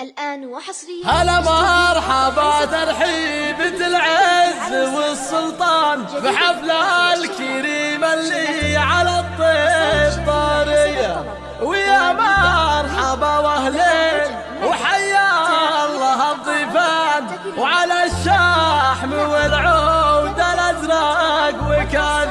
الآن وحصريا هلا مرحبا ترحيب العز والسلطان بحفلة الكريمة اللي على الطيب طارية. ويا مرحبا وأهلين. وحيا الله الضيفان. وعلى الشحم والعود الأزرق وكان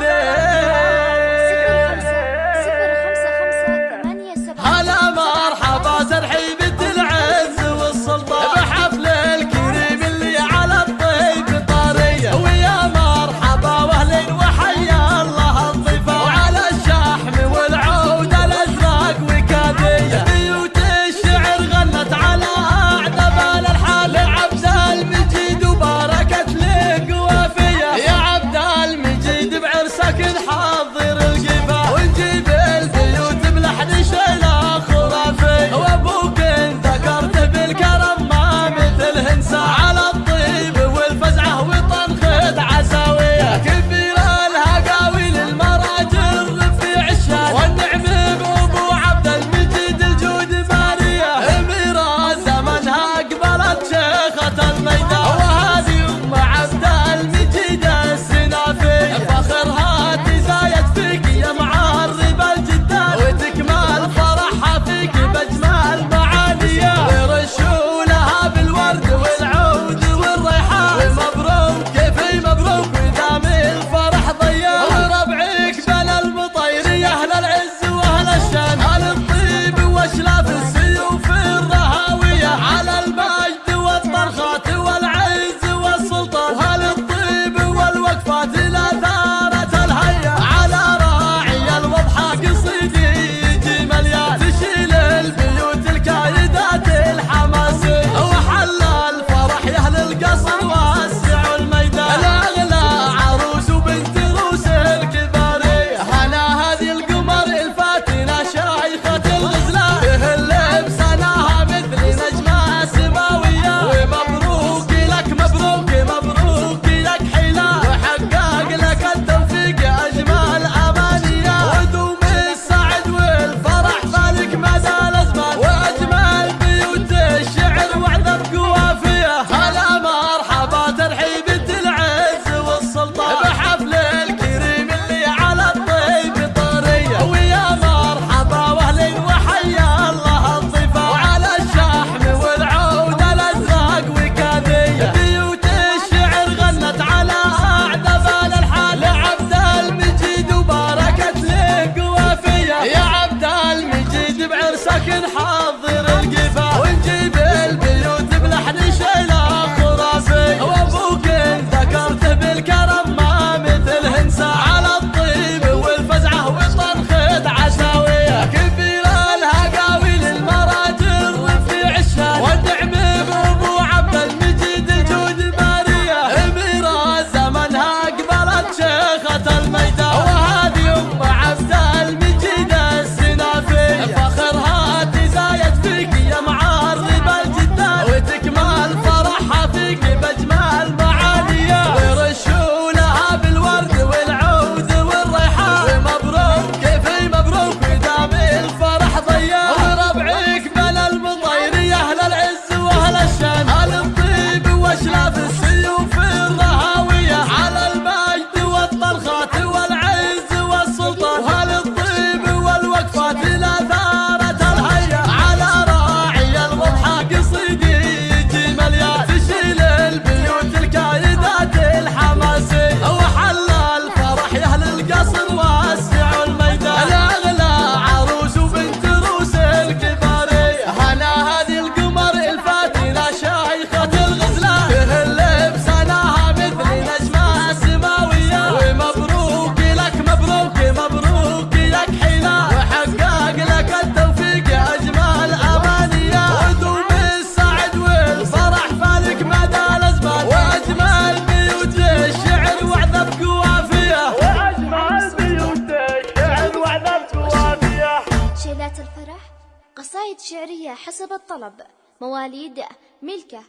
الشعرية حسب الطلب. مواليد ملكة.